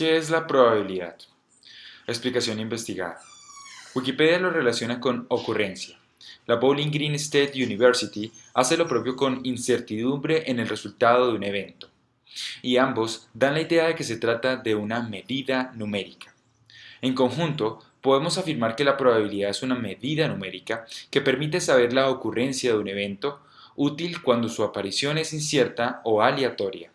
¿Qué es la probabilidad? Explicación investigada. Wikipedia lo relaciona con ocurrencia. La Bowling Green State University hace lo propio con incertidumbre en el resultado de un evento. Y ambos dan la idea de que se trata de una medida numérica. En conjunto, podemos afirmar que la probabilidad es una medida numérica que permite saber la ocurrencia de un evento útil cuando su aparición es incierta o aleatoria.